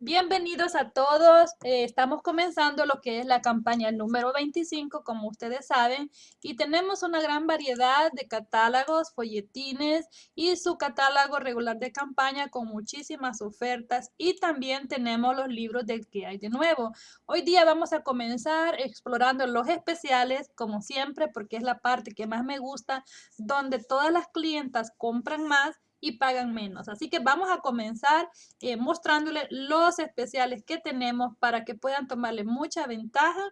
Bienvenidos a todos. Eh, estamos comenzando lo que es la campaña número 25, como ustedes saben, y tenemos una gran variedad de catálogos, folletines y su catálogo regular de campaña con muchísimas ofertas y también tenemos los libros del que hay de nuevo. Hoy día vamos a comenzar explorando los especiales, como siempre, porque es la parte que más me gusta, donde todas las clientas compran más y pagan menos. Así que vamos a comenzar eh, mostrándoles los especiales que tenemos para que puedan tomarle mucha ventaja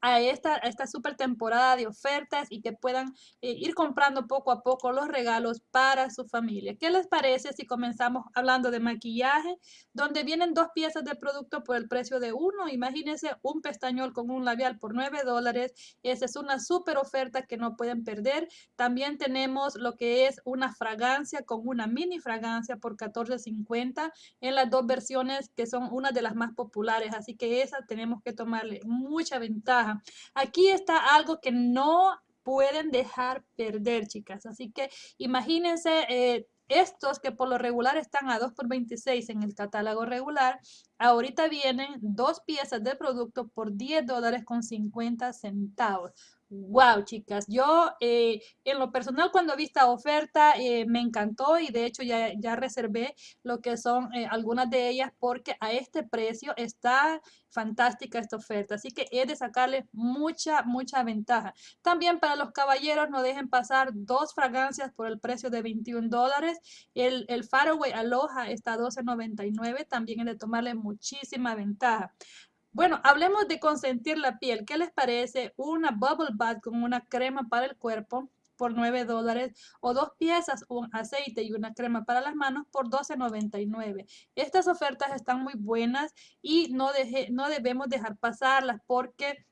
a esta, esta super temporada de ofertas y que puedan eh, ir comprando poco a poco los regalos para su familia. ¿Qué les parece si comenzamos hablando de maquillaje, donde vienen dos piezas de producto por el precio de uno? Imagínense un pestañol con un labial por 9 dólares. Esa es una super oferta que no pueden perder. También tenemos lo que es una fragancia con una mini fragancia por 14.50 en las dos versiones que son una de las más populares. Así que esa tenemos que tomarle mucha ventaja Aquí está algo que no pueden dejar perder, chicas. Así que imagínense eh, estos que por lo regular están a 2 por 26 en el catálogo regular, ahorita vienen dos piezas de producto por 10 dólares con 50 centavos. Wow, chicas, yo eh, en lo personal cuando vi esta oferta eh, me encantó y de hecho ya, ya reservé lo que son eh, algunas de ellas porque a este precio está fantástica esta oferta, así que he de sacarle mucha, mucha ventaja. También para los caballeros no dejen pasar dos fragancias por el precio de 21 dólares. El, el Faraway Aloha está a 12.99, también he de tomarle muchísima ventaja. Bueno, hablemos de consentir la piel. ¿Qué les parece una bubble bath con una crema para el cuerpo por 9 dólares o dos piezas, un aceite y una crema para las manos por 12.99? Estas ofertas están muy buenas y no, no debemos dejar pasarlas porque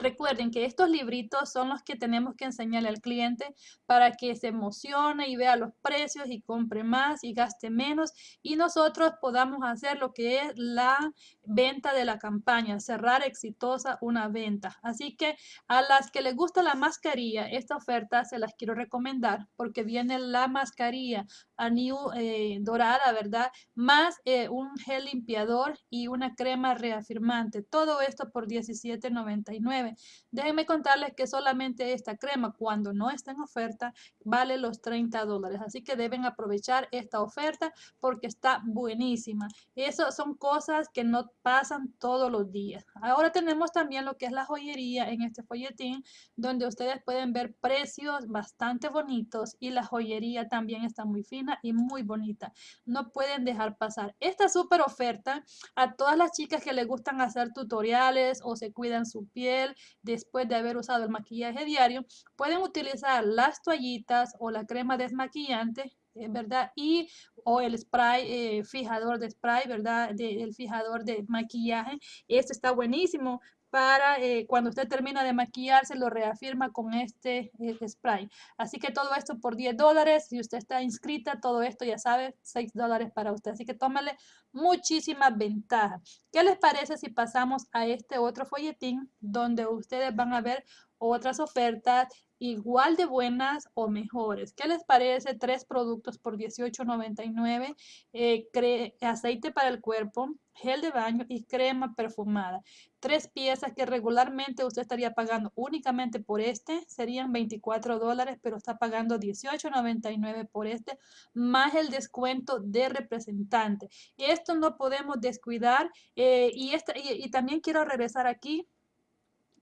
Recuerden que estos libritos son los que tenemos que enseñarle al cliente para que se emocione y vea los precios y compre más y gaste menos y nosotros podamos hacer lo que es la venta de la campaña, cerrar exitosa una venta. Así que a las que les gusta la mascarilla, esta oferta se las quiero recomendar porque viene la mascarilla a New eh, dorada, ¿verdad? Más eh, un gel limpiador y una crema reafirmante. Todo esto por $17.99. Déjenme contarles que solamente esta crema, cuando no está en oferta, vale los 30 dólares. Así que deben aprovechar esta oferta porque está buenísima. Eso son cosas que no pasan todos los días. Ahora tenemos también lo que es la joyería en este folletín, donde ustedes pueden ver precios bastante bonitos y la joyería también está muy fina y muy bonita. No pueden dejar pasar. Esta súper oferta a todas las chicas que les gustan hacer tutoriales o se cuidan su piel después de haber usado el maquillaje diario, pueden utilizar las toallitas o la crema desmaquillante eh, ¿verdad? Y o el spray eh, fijador de spray, ¿verdad? el fijador de maquillaje. Este está buenísimo para eh, cuando usted termina de maquillarse, lo reafirma con este spray. Así que todo esto por 10 dólares. Si usted está inscrita, todo esto ya sabe, 6 dólares para usted. Así que tómale muchísimas ventajas. ¿Qué les parece si pasamos a este otro folletín donde ustedes van a ver otras ofertas igual de buenas o mejores. ¿Qué les parece? Tres productos por $18.99, eh, aceite para el cuerpo, gel de baño y crema perfumada. Tres piezas que regularmente usted estaría pagando únicamente por este, serían 24 dólares, pero está pagando $18.99 por este, más el descuento de representante. Esto no podemos descuidar eh, y, y también quiero regresar aquí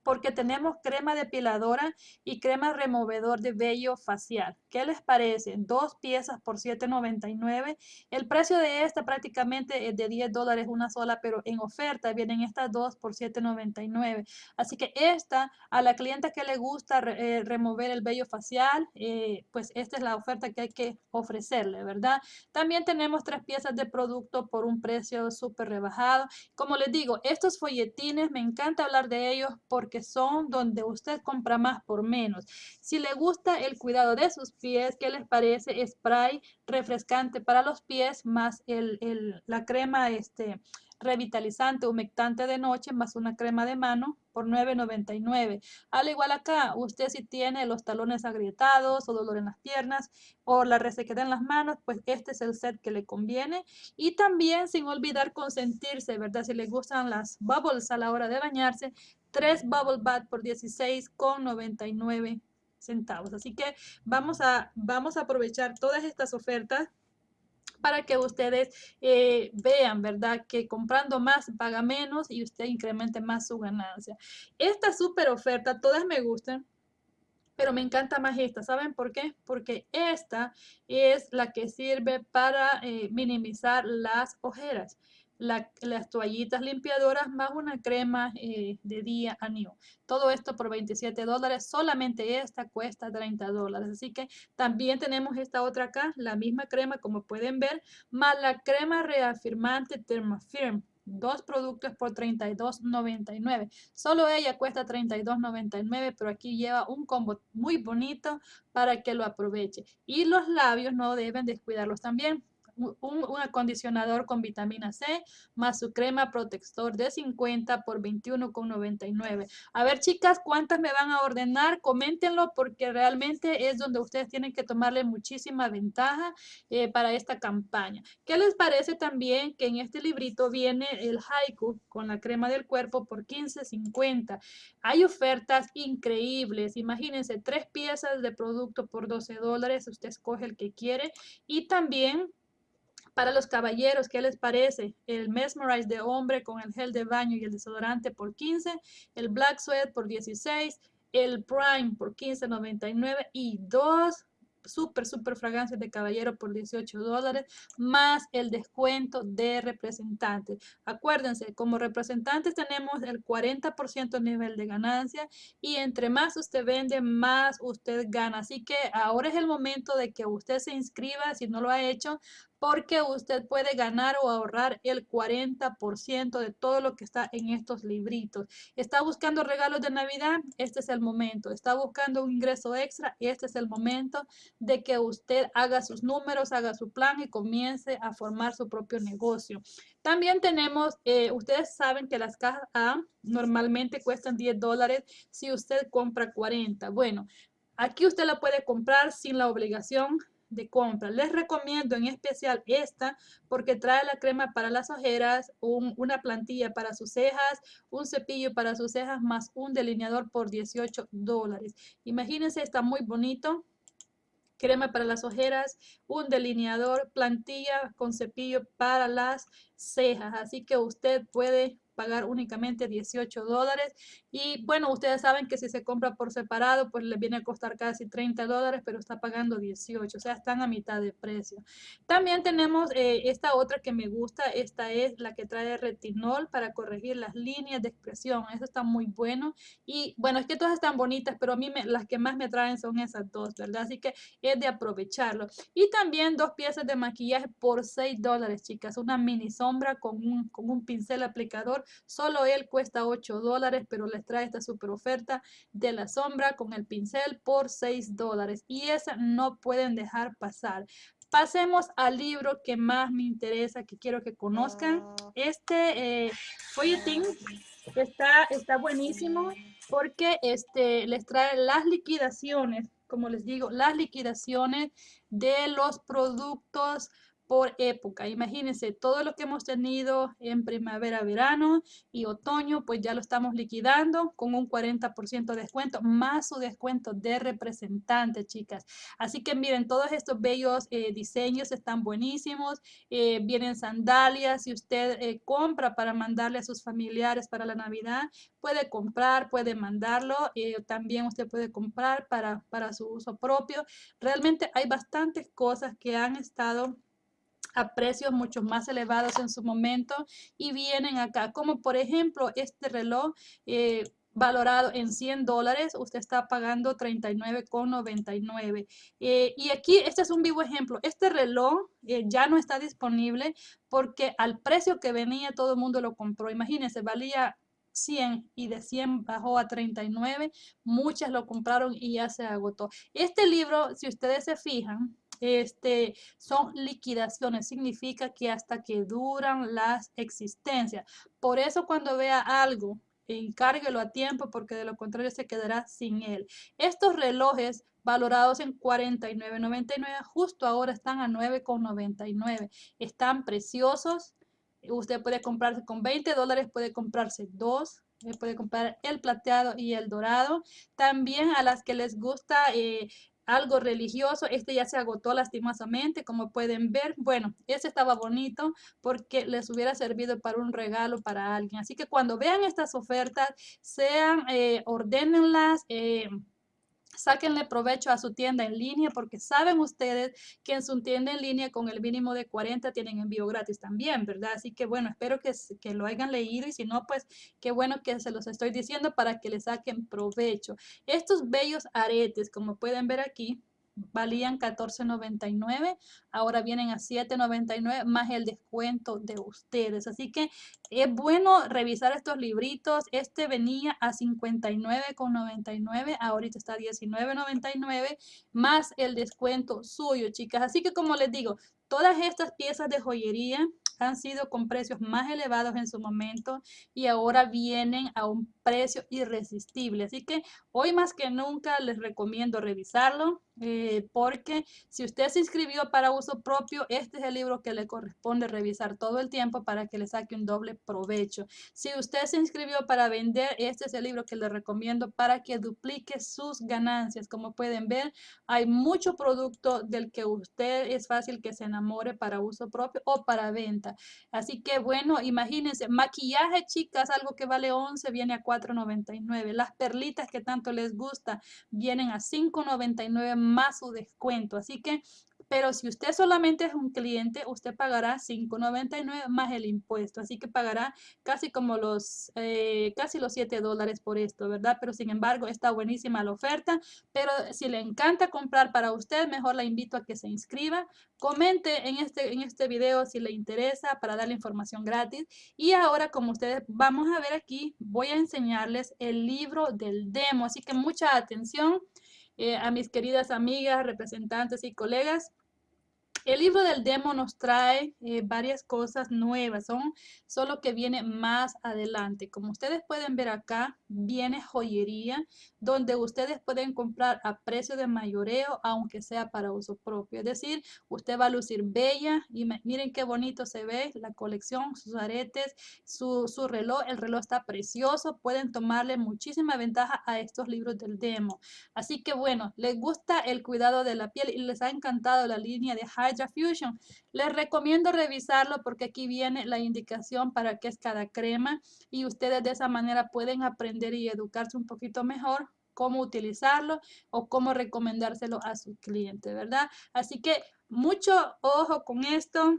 porque tenemos crema depiladora y crema removedor de vello facial. ¿Qué les parece? Dos piezas por $7.99. El precio de esta prácticamente es de 10 dólares una sola, pero en oferta vienen estas dos por $7.99. Así que esta, a la clienta que le gusta eh, remover el vello facial, eh, pues esta es la oferta que hay que ofrecerle, ¿verdad? También tenemos tres piezas de producto por un precio súper rebajado. Como les digo, estos folletines, me encanta hablar de ellos porque son donde usted compra más por menos. Si le gusta el cuidado de sus pies, ¿qué les parece? Spray refrescante para los pies más el, la crema este, revitalizante, humectante de noche, más una crema de mano por $9.99. Al igual acá, usted si tiene los talones agrietados o dolor en las piernas o la resequedad en las manos, pues este es el set que le conviene. Y también sin olvidar consentirse, ¿verdad? Si le gustan las bubbles a la hora de bañarse, tres bubble bath por $16.99 centavos. Así que vamos a, vamos a aprovechar todas estas ofertas para que ustedes eh, vean, ¿verdad? Que comprando más paga menos y usted incremente más su ganancia. Esta super oferta, todas me gustan, pero me encanta más esta. ¿Saben por qué? Porque esta es la que sirve para eh, minimizar las ojeras las toallitas limpiadoras más una crema eh, de día a new. Todo esto por 27 dólares, solamente esta cuesta 30 dólares. Así que también tenemos esta otra acá, la misma crema como pueden ver, más la crema reafirmante Thermafirm. Dos productos por $32.99. Solo ella cuesta $32.99, pero aquí lleva un combo muy bonito para que lo aproveche. Y los labios no deben descuidarlos también un, acondicionador con vitamina C más su crema protector de 50 por 21,99. A ver, chicas, ¿cuántas me van a ordenar? Coméntenlo porque realmente es donde ustedes tienen que tomarle muchísima ventaja eh, para esta campaña. ¿Qué les parece también que en este librito viene el haiku con la crema del cuerpo por 15.50? Hay ofertas increíbles. Imagínense, tres piezas de producto por 12 dólares. Usted escoge el que quiere. Y también para los caballeros, ¿qué les parece? El Mesmerize de hombre con el gel de baño y el desodorante por 15, el Black Sweat por 16, el Prime por 15.99 y dos súper, súper fragancias de caballero por 18 dólares, más el descuento de representantes. Acuérdense, como representantes tenemos el 40% nivel de ganancia y entre más usted vende, más usted gana. Así que ahora es el momento de que usted se inscriba, si no lo ha hecho, porque usted puede ganar o ahorrar el 40% de todo lo que está en estos libritos. ¿Está buscando regalos de Navidad? Este es el momento. ¿Está buscando un ingreso extra? Este es el momento de que usted haga sus números, haga su plan y comience a formar su propio negocio. También tenemos, eh, ustedes saben que las cajas A normalmente cuestan 10 dólares si usted compra 40. Bueno, aquí usted la puede comprar sin la obligación de compra. Les recomiendo en especial esta porque trae la crema para las ojeras, una plantilla para sus cejas, un cepillo para sus cejas más un delineador por 18 dólares. Imagínense, está muy bonito. Crema para las ojeras, un delineador, plantilla con cepillo para las cejas. Así que usted puede pagar únicamente 18 dólares. Y bueno, ustedes saben que si se compra por separado, pues le viene a costar casi 30 dólares, pero está pagando 18, o sea, están a mitad de precio. También tenemos eh, esta otra que me gusta, esta es la que trae retinol para corregir las líneas de expresión. Eso está muy bueno. Y bueno, es que todas están bonitas, pero a mí me, las que más me traen son esas dos, ¿verdad? Así que es de aprovecharlo. Y también dos piezas de maquillaje por 6 dólares, chicas. Una mini sombra con un, con un pincel aplicador Solo él cuesta 8 dólares, pero les trae esta super oferta de la sombra con el pincel por 6 dólares. Y esa no pueden dejar pasar. Pasemos al libro que más me interesa, que quiero que conozcan. Este eh, folletín está, está buenísimo porque este, les trae las liquidaciones, como les digo, las liquidaciones de los productos por época. Imagínense, todo lo que hemos tenido en primavera, verano y otoño, pues ya lo estamos liquidando con un 40% de descuento, más su descuento de representante, chicas. Así que miren, todos estos bellos eh, diseños están buenísimos. Eh, vienen sandalias. Si usted eh, compra para mandarle a sus familiares para la Navidad, puede comprar, puede mandarlo. también usted puede comprar para, para su uso propio. Realmente hay bastantes cosas que han estado a precios mucho más elevados en su momento y vienen acá, como por ejemplo este reloj eh, valorado en 100 dólares, usted está pagando 39,99. Eh, y aquí, este es un vivo ejemplo, este reloj eh, ya no está disponible porque al precio que venía todo el mundo lo compró. Imagínense, valía 100 y de 100 bajó a 39, muchas lo compraron y ya se agotó. Este libro, si ustedes se fijan, este, son liquidaciones, significa que hasta que duran las existencias. Por eso cuando vea algo, encárguelo a tiempo porque de lo contrario se quedará sin él. Estos relojes valorados en 49.99, justo ahora están a 9.99. Están preciosos. Usted puede comprarse con 20 dólares, puede comprarse dos, eh, puede comprar el plateado y el dorado. También a las que les gusta eh, algo religioso. Este ya se agotó lastimosamente, como pueden ver. Bueno, este estaba bonito porque les hubiera servido para un regalo para alguien. Así que cuando vean estas ofertas, sean, eh, ordénenlas. Eh, Sáquenle provecho a su tienda en línea porque saben ustedes que en su tienda en línea con el mínimo de 40 tienen envío gratis también, ¿verdad? Así que bueno, espero que, que lo hayan leído y si no, pues qué bueno que se los estoy diciendo para que le saquen provecho. Estos bellos aretes, como pueden ver aquí, valían $14.99, ahora vienen a $7.99 más el descuento de ustedes. Así que es bueno revisar estos libritos. Este venía a $59.99, ahorita está a $19.99 más el descuento suyo, chicas. Así que como les digo, todas estas piezas de joyería han sido con precios más elevados en su momento y ahora vienen a un precio irresistible. Así que hoy más que nunca les recomiendo revisarlo eh, porque si usted se inscribió para uso propio, este es el libro que le corresponde revisar todo el tiempo para que le saque un doble provecho. Si usted se inscribió para vender, este es el libro que le recomiendo para que duplique sus ganancias. Como pueden ver, hay mucho producto del que usted es fácil que se enamore para uso propio o para venta. Así que bueno, imagínense, maquillaje, chicas, algo que vale 11 viene a 4.99. Las perlitas que tanto les gusta vienen a 5.99 más su descuento. Así que pero si usted solamente es un cliente, usted pagará $5.99 más el impuesto. Así que pagará casi como los, eh, casi los 7 dólares por esto, ¿verdad? Pero sin embargo, está buenísima la oferta. Pero si le encanta comprar para usted, mejor la invito a que se inscriba. Comente en este, en este video si le interesa para darle información gratis. Y ahora, como ustedes vamos a ver aquí, voy a enseñarles el libro del demo. Así que mucha atención. Eh, a mis queridas amigas, representantes y colegas. El libro del demo nos trae eh, varias cosas nuevas, son solo que viene más adelante. Como ustedes pueden ver acá, viene joyería, donde ustedes pueden comprar a precio de mayoreo, aunque sea para uso propio. Es decir, usted va a lucir bella y miren qué bonito se ve la colección, sus aretes, su, su reloj. El reloj está precioso, pueden tomarle muchísima ventaja a estos libros del demo. Así que bueno, les gusta el cuidado de la piel y les ha encantado la línea de Fusion. Les recomiendo revisarlo porque aquí viene la indicación para qué es cada crema y ustedes de esa manera pueden aprender y educarse un poquito mejor cómo utilizarlo o cómo recomendárselo a su cliente, ¿verdad? Así que mucho ojo con esto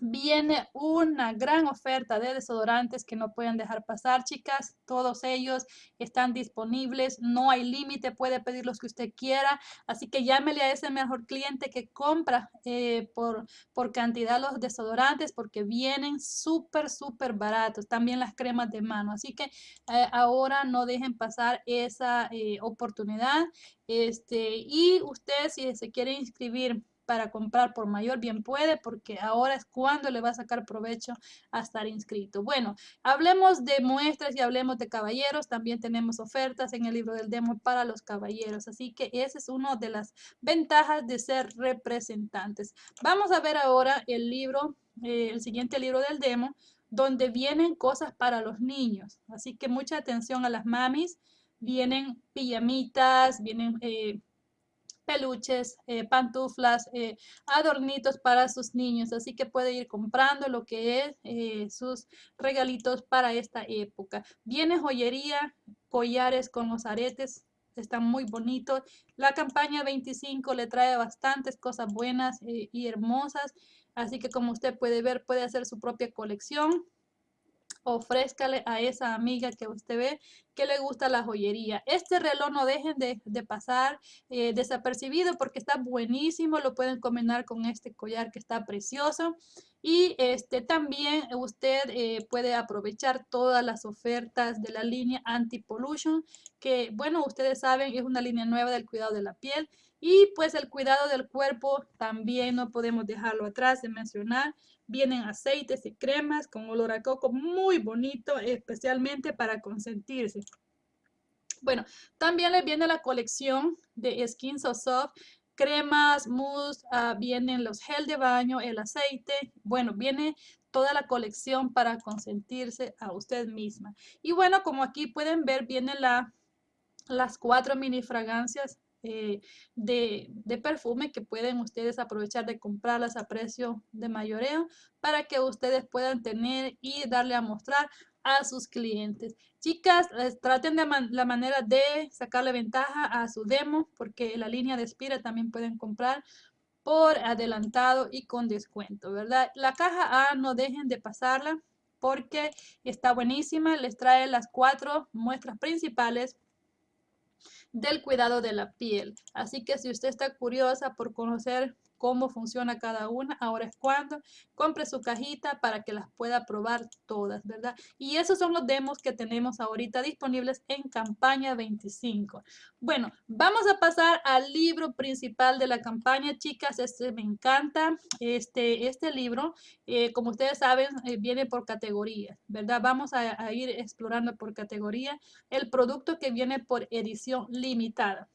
viene una gran oferta de desodorantes que no pueden dejar pasar, chicas. Todos ellos están disponibles, no hay límite, puede pedir los que usted quiera. Así que llámele a ese mejor cliente que compra eh, por, por cantidad los desodorantes porque vienen súper, súper baratos. También las cremas de mano. Así que eh, ahora no dejen pasar esa eh, oportunidad. Este, y usted si se quiere inscribir para comprar por mayor bien puede porque ahora es cuando le va a sacar provecho a estar inscrito. Bueno, hablemos de muestras y hablemos de caballeros. También tenemos ofertas en el libro del demo para los caballeros. Así que esa es una de las ventajas de ser representantes. Vamos a ver ahora el libro, eh, el siguiente libro del demo, donde vienen cosas para los niños. Así que mucha atención a las mamis. Vienen pijamitas, vienen... Eh, peluches, eh, pantuflas, eh, adornitos para sus niños. Así que puede ir comprando lo que es eh, sus regalitos para esta época. Viene joyería, collares con los aretes. Están muy bonitos. La campaña 25 le trae bastantes cosas buenas y hermosas. Así que como usted puede ver, puede hacer su propia colección ofrézcale a esa amiga que usted ve que le gusta la joyería. Este reloj no dejen de, pasar eh, desapercibido porque está buenísimo. Lo pueden combinar con este collar que está precioso. Y este, también usted eh, puede aprovechar todas las ofertas de la línea Anti-Pollution, que bueno, ustedes saben, es una línea nueva del cuidado de la piel Y pues el cuidado del cuerpo también no podemos dejarlo atrás de mencionar. Vienen aceites y cremas con olor a coco muy bonito, especialmente para consentirse. Bueno, también les viene la colección de Skin So Soft, cremas, mousse, uh, vienen los gel de baño, el aceite. Bueno, viene toda la colección para consentirse a usted misma. Y bueno, como aquí pueden ver, vienen la, las cuatro mini fragancias eh, de, de, perfume que pueden ustedes aprovechar de comprarlas a precio de mayoreo para que ustedes puedan tener y darle a mostrar a sus clientes. Chicas, traten de la manera de sacarle ventaja a su demo porque la línea de Spira también pueden comprar por adelantado y con descuento, ¿verdad? La caja A no dejen de pasarla porque está buenísima. Les trae las cuatro muestras principales del cuidado de la piel. Así que si usted está curiosa por conocer cómo funciona cada una, ahora es cuando compre su cajita para que las pueda probar todas, ¿verdad? Y esos son los demos que tenemos ahorita disponibles en campaña 25. Bueno, vamos a pasar al libro principal de la campaña, chicas, este me encanta, este, este libro, eh, como ustedes saben, eh, viene por categorías, ¿verdad? Vamos a, a ir explorando por categoría el producto que viene por edición limitada.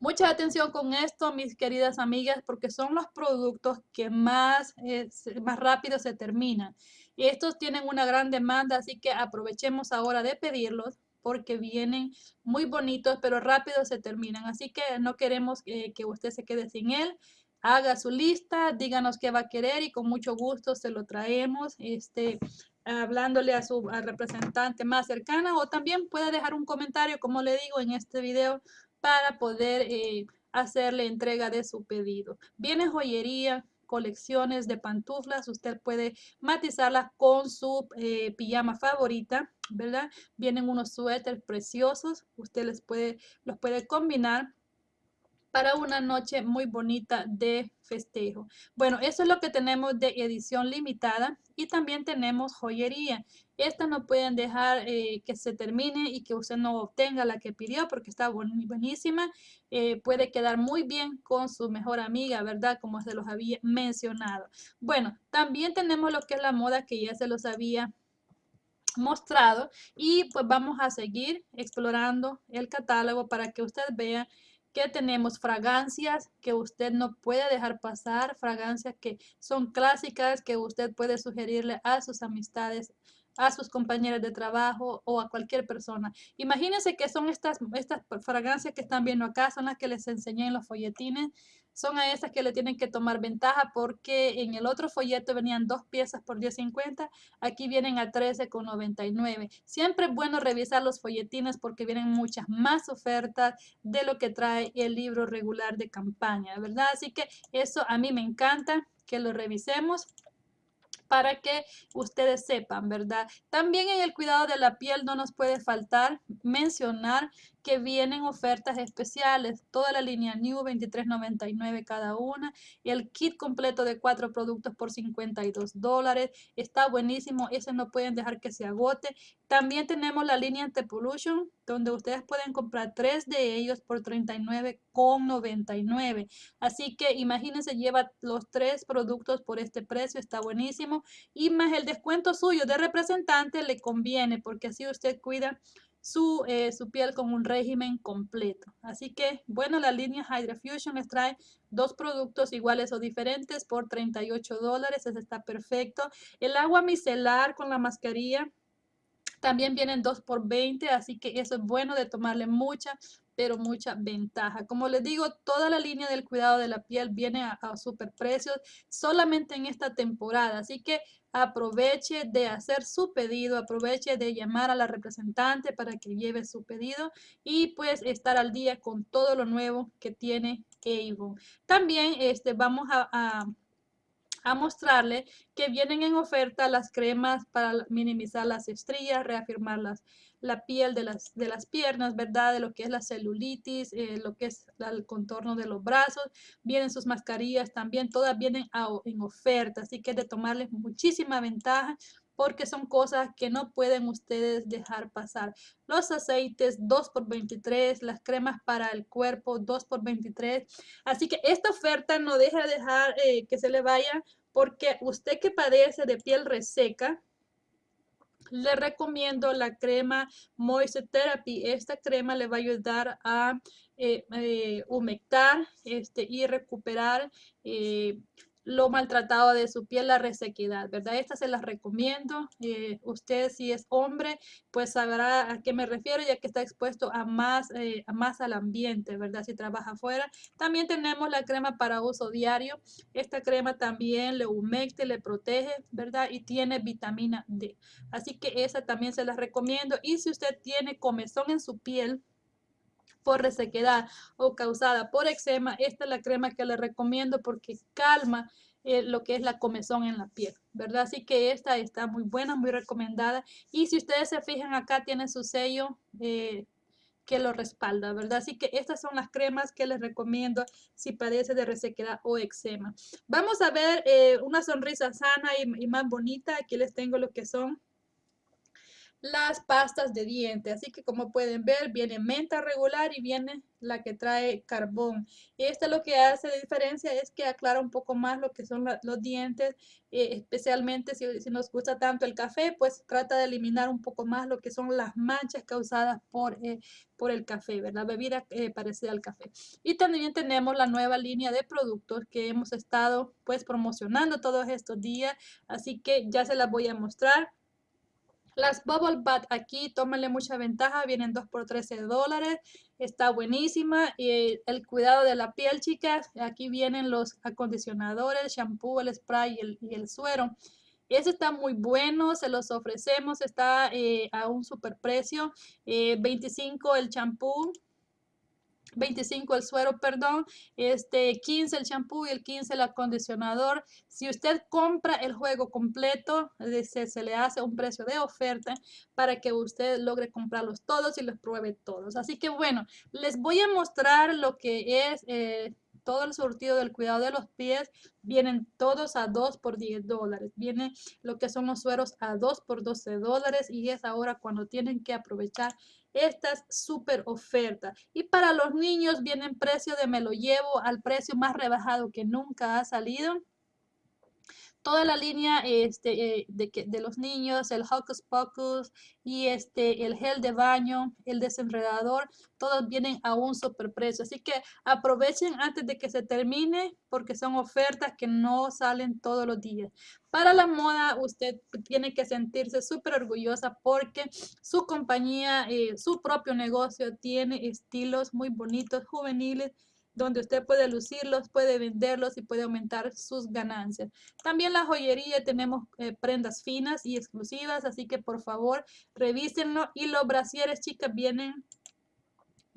Mucha atención con esto, mis queridas amigas, porque son los productos que más, eh, más rápido se terminan. Y estos tienen una gran demanda, así que aprovechemos ahora de pedirlos porque vienen muy bonitos, pero rápido se terminan. Así que no queremos que usted se quede sin él. Haga su lista, díganos qué va a querer y con mucho gusto se lo traemos. Este, hablándole a su representante más cercana o también puede dejar un comentario, como le digo en este video, para poder eh, hacerle entrega de su pedido. Viene joyería, colecciones de pantuflas, usted puede matizarlas con su eh, pijama favorita, ¿verdad? Vienen unos suéteres preciosos, usted les puede, los puede combinar para una noche muy bonita de festejo. Bueno, eso es lo que tenemos de edición limitada y también tenemos joyería. Esta no pueden dejar eh, que se termine y que usted no obtenga la que pidió porque está buenísima. Eh, puede quedar muy bien con su mejor amiga, ¿verdad? Como se los había mencionado. Bueno, también tenemos lo que es la moda que ya se los había mostrado y pues vamos a seguir explorando el catálogo para que usted vea que tenemos fragancias que usted no puede dejar pasar, fragancias que son clásicas que usted puede sugerirle a sus amistades, a sus compañeros de trabajo o a cualquier persona. Imagínense que son estas, estas fragancias que están viendo acá, son las que les enseñé en los folletines son a esas que le tienen que tomar ventaja porque en el otro folleto venían dos piezas por 10.50, aquí vienen a 13.99. Siempre es bueno revisar los folletines porque vienen muchas más ofertas de lo que trae el libro regular de campaña, ¿verdad? Así que eso a mí me encanta que lo revisemos para que ustedes sepan, ¿verdad? También en el cuidado de la piel no nos puede faltar mencionar que vienen ofertas especiales, toda la línea New 23.99 cada una, el kit completo de cuatro productos por 52 dólares, está buenísimo, ese no pueden dejar que se agote. También tenemos la línea Antepollution, donde ustedes pueden comprar tres de ellos por 39,99. Así que imagínense, lleva los tres productos por este precio, está buenísimo. Y más el descuento suyo de representante le conviene, porque así usted cuida su, eh, su piel con un régimen completo. Así que, bueno, la línea Hydra Fusion les trae dos productos iguales o diferentes por 38 dólares. Ese está perfecto. El agua micelar con la mascarilla también vienen dos por 20, así que eso es bueno de tomarle mucha, pero mucha ventaja. Como les digo, toda la línea del cuidado de la piel viene a, a super precios solamente en esta temporada. Así que aproveche de hacer su pedido, aproveche de llamar a la representante para que lleve su pedido y pues estar al día con todo lo nuevo que tiene Avon. También este, vamos a mostrarle que vienen en oferta las cremas para minimizar las estrías, reafirmar las, la piel de las, de las piernas, ¿verdad? De lo que es la celulitis, eh, lo que es el contorno de los brazos. Vienen sus mascarillas también, todas vienen en oferta, así que de tomarles muchísima ventaja porque son cosas que no pueden ustedes dejar pasar. Los aceites 2 por 23, las cremas para el cuerpo 2 por 23. Así que esta oferta no deja de dejar eh, que se le vaya porque usted que padece de piel reseca, le recomiendo la crema Moisture Therapy. Esta crema le va a ayudar a eh, eh, humectar este, y recuperar eh, lo maltratado de su piel, la resequedad, ¿verdad? Esta se las recomiendo. Eh, usted si es hombre, pues sabrá a qué me refiero, ya que está expuesto a más, eh, a más al ambiente, ¿verdad? Si trabaja afuera. También tenemos la crema para uso diario. Esta crema también le humecte, le protege, ¿verdad? Y tiene vitamina D. Así que esa también se las recomiendo. Y si usted tiene comezón en su piel, por resequedad o causada por eczema, esta es la crema que le recomiendo porque calma eh, lo que es la comezón en la piel, ¿verdad? Así que esta está muy buena, muy recomendada. Y si ustedes se fijan acá, tiene su sello eh, que lo respalda, ¿verdad? Así que estas son las cremas que les recomiendo si padece de resequedad o eczema. Vamos a ver eh, una sonrisa sana y más bonita. Aquí les tengo lo que son las pastas de dientes. Así que como pueden ver, viene menta regular y viene la que trae carbón. Y esto lo que hace de diferencia es que aclara un poco más lo que son los dientes, eh, especialmente si, nos gusta tanto el café, pues trata de eliminar un poco más lo que son las manchas causadas por, eh, por el café, ¿verdad? Bebida eh, parecida al café. Y también tenemos la nueva línea de productos que hemos estado pues promocionando todos estos días, así que ya se las voy a mostrar. Las Bubble Bath aquí, tómale mucha ventaja, vienen 2 por 13 dólares, está buenísima. Y el cuidado de la piel, chicas, aquí vienen los acondicionadores, el shampoo, el spray y el, suero. Ese está muy bueno, se los ofrecemos, está eh, a un super precio, 25 eh, el champú, 25 el suero, perdón, este 15 el champú y el 15 el acondicionador. Si usted compra el juego completo, se, se, le hace un precio de oferta para que usted logre comprarlos todos y los pruebe todos. Así que bueno, les voy a mostrar lo que es eh, todo el surtido del cuidado de los pies. Vienen todos a 2 por 10 dólares. Viene lo que son los sueros a 2 por 12 dólares y es ahora cuando tienen que aprovechar estas super ofertas. Y para los niños vienen precio de me lo llevo al precio más rebajado que nunca ha salido toda la línea este, eh, de, los niños, el Hocus Pocus y este, el gel de baño, el desenredador, todos vienen a un superprecio. Así que aprovechen antes de que se termine porque son ofertas que no salen todos los días. Para la moda, usted tiene que sentirse súper orgullosa porque su compañía, eh, su propio negocio tiene estilos muy bonitos, juveniles, donde usted puede lucirlos, puede venderlos y puede aumentar sus ganancias. También la joyería tenemos eh, prendas finas y exclusivas, así que por favor revísenlo. Y los brasieres, chicas, vienen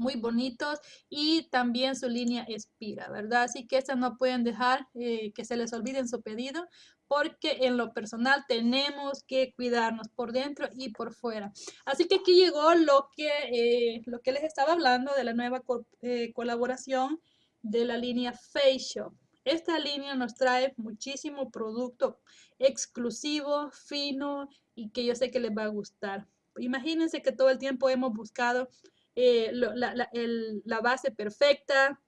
muy bonitos y también su línea expira, ¿verdad? Así que estas no pueden dejar eh, que se les olviden su pedido porque en lo personal tenemos que cuidarnos por dentro y por fuera. Así que aquí llegó lo que, eh, lo que les estaba hablando de la nueva colaboración de la línea Face Esta línea nos trae muchísimo producto exclusivo, fino y que yo sé que les va a gustar. Imagínense que todo el tiempo hemos buscado eh, la, base perfecta,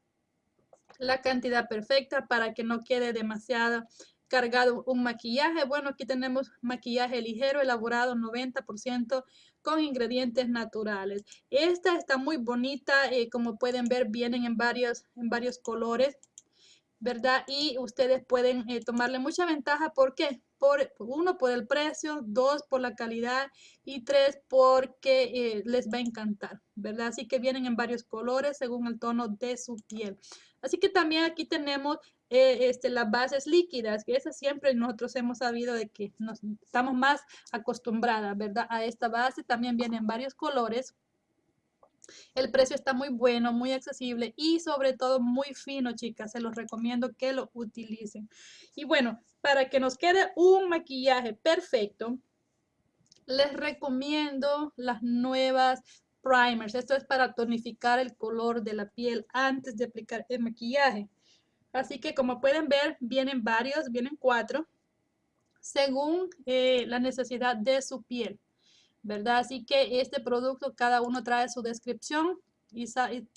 la cantidad perfecta para que no quede demasiado cargado un maquillaje. Bueno, aquí tenemos maquillaje ligero, elaborado 90% con ingredientes naturales. Esta está muy bonita, eh, como pueden ver, vienen en varios, en varios colores, ¿verdad? Y ustedes pueden eh, tomarle mucha ventaja, ¿por qué? Por, uno, por el precio, dos, por la calidad y tres, porque eh, les va a encantar, ¿verdad? Así que vienen en varios colores según el tono de su piel. Así que también aquí tenemos eh, este, las bases líquidas, que esas siempre nosotros hemos sabido de que nos, estamos más acostumbradas, ¿verdad? A esta base también vienen varios colores. El precio está muy bueno, muy accesible y sobre todo muy fino, chicas. Se los recomiendo que lo utilicen. Y bueno, para que nos quede un maquillaje perfecto, les recomiendo las nuevas primers. Esto es para tonificar el color de la piel antes de aplicar el maquillaje. Así que como pueden ver, vienen varios, vienen cuatro. según eh, la necesidad de su piel, ¿verdad? Así que este producto cada uno trae su descripción y,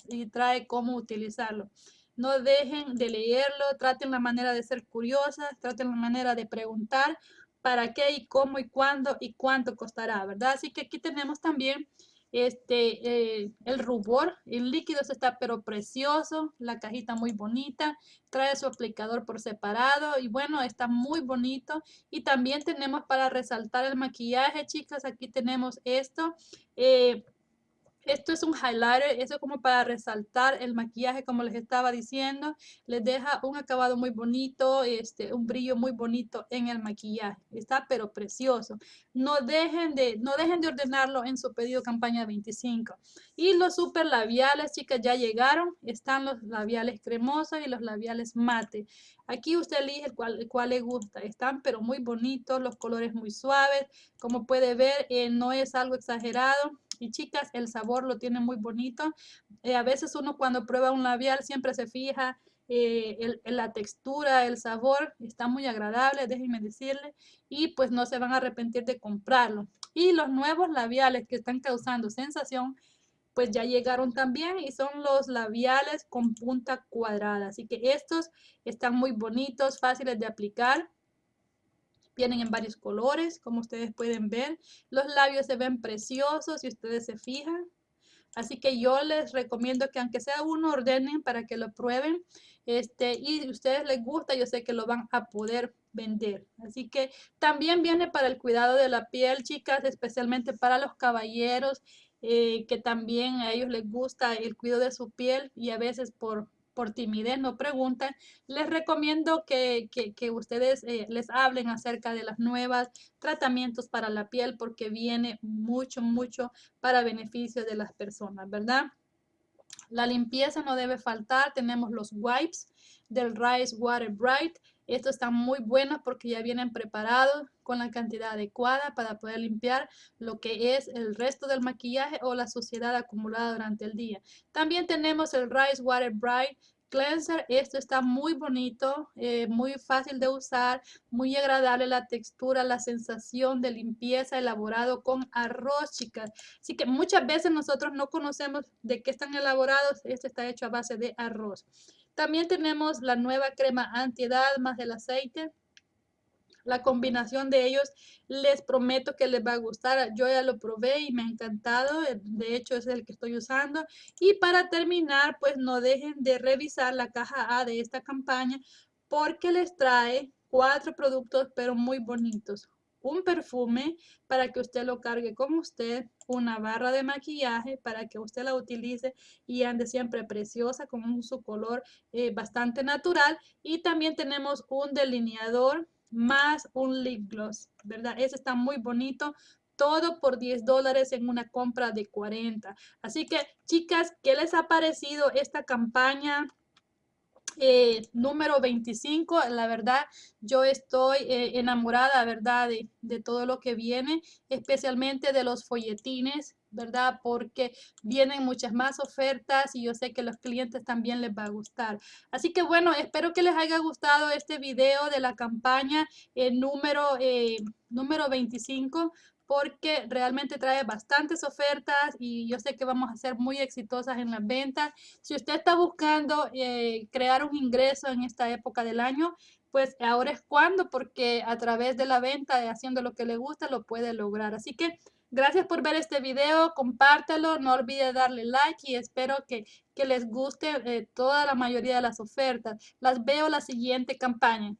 y trae cómo utilizarlo. No dejen de leerlo, traten la manera de ser curiosas, traten la manera de preguntar para qué y cómo y cuándo y cuánto costará, ¿verdad? Así que aquí tenemos también este, eh, el rubor, el líquido está pero precioso, la cajita muy bonita, trae su aplicador por separado y bueno, está muy bonito. Y también tenemos para resaltar el maquillaje, chicas, aquí tenemos esto. Eh, esto es un highlighter, eso es como para resaltar el maquillaje, como les estaba diciendo. Les deja un acabado muy bonito, este, un brillo muy bonito en el maquillaje. Está pero precioso. No dejen de, no dejen de ordenarlo en su pedido campaña 25. Y los super labiales, chicas, ya llegaron. Están los labiales cremosos y los labiales mate. Aquí usted elige el cual, el cual le gusta. Están pero muy bonitos, los colores muy suaves. Como puede ver, eh, no es algo exagerado y chicas, el sabor lo tiene muy bonito. Eh, a veces uno cuando prueba un labial siempre se fija eh, la textura, el sabor, está muy agradable, déjenme decirle, y pues no se van a arrepentir de comprarlo. Y los nuevos labiales que están causando sensación, pues ya llegaron también y son los labiales con punta cuadrada. Así que estos están muy bonitos, fáciles de aplicar. Vienen en varios colores, como ustedes pueden ver. Los labios se ven preciosos si ustedes se fijan. Así que yo les recomiendo que aunque sea uno, ordenen para que lo prueben. Este, y si ustedes les gusta, yo sé que lo van a poder vender. Así que también viene para el cuidado de la piel, chicas, especialmente para los caballeros, eh, que también a ellos les gusta el cuidado de su piel y a veces por por timidez no preguntan, les recomiendo que, ustedes eh, les hablen acerca de las nuevas tratamientos para la piel porque viene mucho, mucho para beneficio de las personas, ¿verdad? La limpieza no debe faltar. Tenemos los wipes del Rice Water Bright. Estos están muy buenos porque ya vienen preparados con la cantidad adecuada para poder limpiar lo que es el resto del maquillaje o la suciedad acumulada durante el día. También tenemos el Rice Water Bright cleanser. Esto está muy bonito, eh, muy fácil de usar, muy agradable la textura, la sensación de limpieza elaborado con arroz, chicas. Así que muchas veces nosotros no conocemos de qué están elaborados. Este está hecho a base de arroz. También tenemos la nueva crema antiedad más del aceite. La combinación de ellos les prometo que les va a gustar. Yo ya lo probé y me ha encantado. De hecho, es el que estoy usando. Y para terminar, pues no dejen de revisar la caja A de esta campaña porque les trae cuatro productos pero muy bonitos. Un perfume para que usted lo cargue con usted, una barra de maquillaje para que usted la utilice y ande siempre preciosa con su color eh, bastante natural y también tenemos un delineador más un lip gloss, ¿verdad? Ese está muy bonito. Todo por 10 dólares en una compra de 40. Así que, chicas, ¿qué les ha parecido esta campaña? Eh, número 25, la verdad, yo estoy eh, enamorada, ¿verdad? De, todo lo que viene, especialmente de los folletines, ¿verdad? Porque vienen muchas más ofertas y yo sé que los clientes también les va a gustar. Así que bueno, espero que les haya gustado este video de la campaña eh, número, número 25 porque realmente trae bastantes ofertas y yo sé que vamos a ser muy exitosas en las ventas. Si usted está buscando eh, crear un ingreso en esta época del año, pues ahora es cuando, porque a través de la venta, de haciendo lo que le gusta, lo puede lograr. Así que gracias por ver este video, compártelo, no olvide darle like y espero que, les guste eh, toda la mayoría de las ofertas. Las veo la siguiente campaña.